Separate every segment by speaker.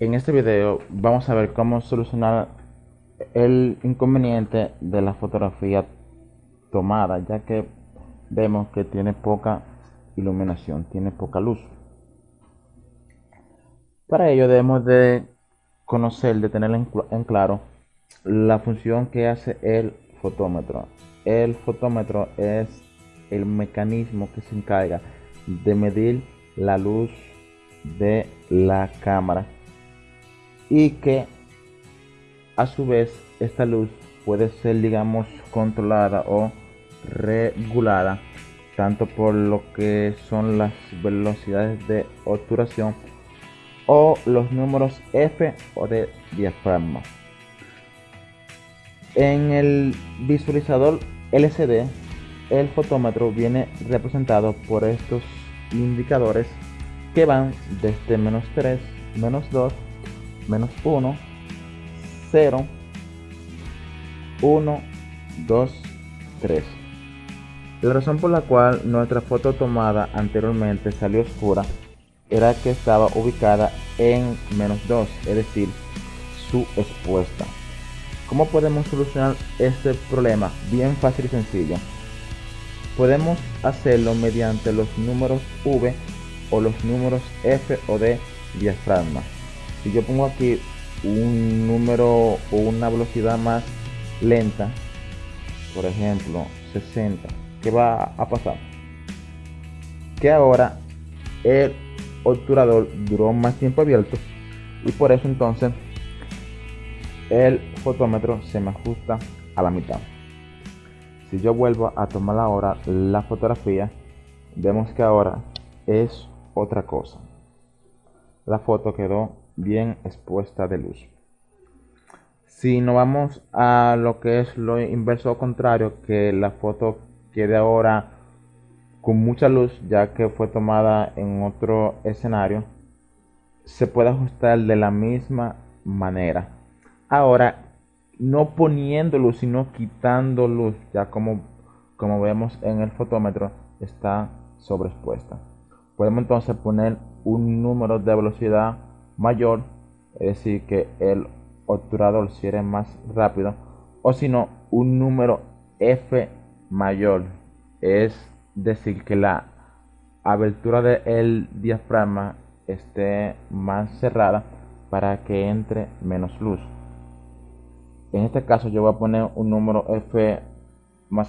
Speaker 1: En este video vamos a ver cómo solucionar el inconveniente de la fotografía tomada ya que vemos que tiene poca iluminación, tiene poca luz. Para ello debemos de conocer, de tener en claro la función que hace el fotómetro. El fotómetro es el mecanismo que se encarga de medir la luz de la cámara y que a su vez esta luz puede ser digamos controlada o regulada tanto por lo que son las velocidades de obturación o los números F o de diafragma. En el visualizador LCD, el fotómetro viene representado por estos indicadores que van desde menos 3, menos 2, menos 1, 0, 1, 2, 3. La razón por la cual nuestra foto tomada anteriormente salió oscura era que estaba ubicada en menos 2, es decir, su expuesta. ¿Cómo podemos solucionar este problema? Bien fácil y sencillo. Podemos hacerlo mediante los números V o los números F o D diafragma. Si yo pongo aquí un número o una velocidad más lenta, por ejemplo 60, ¿qué va a pasar? Que ahora el obturador duró más tiempo abierto y por eso entonces el fotómetro se me ajusta a la mitad. Si yo vuelvo a tomar ahora la fotografía, vemos que ahora es otra cosa. La foto quedó bien expuesta de luz. Si nos vamos a lo que es lo inverso o contrario, que la foto quede ahora con mucha luz, ya que fue tomada en otro escenario, se puede ajustar de la misma manera. Ahora, no poniendo luz, sino quitando luz, ya como, como vemos en el fotómetro, está sobreexpuesta. Podemos entonces poner un número de velocidad mayor, es decir, que el obturador cierre más rápido, o si no, un número F mayor, es decir, que la abertura del diafragma esté más cerrada para que entre menos luz. En este caso yo voy a poner un número F más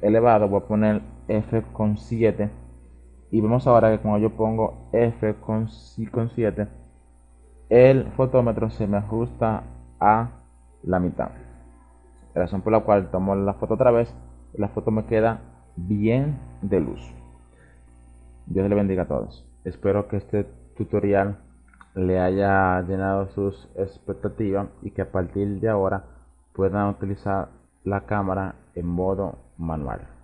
Speaker 1: elevado, voy a poner F con 7 y vemos ahora que cuando yo pongo F con, 7 el fotómetro se me ajusta a la mitad. Razón por la cual tomo la foto otra vez la foto me queda bien de luz. Dios le bendiga a todos. Espero que este tutorial le haya llenado sus expectativas y que a partir de ahora puedan utilizar la cámara en modo manual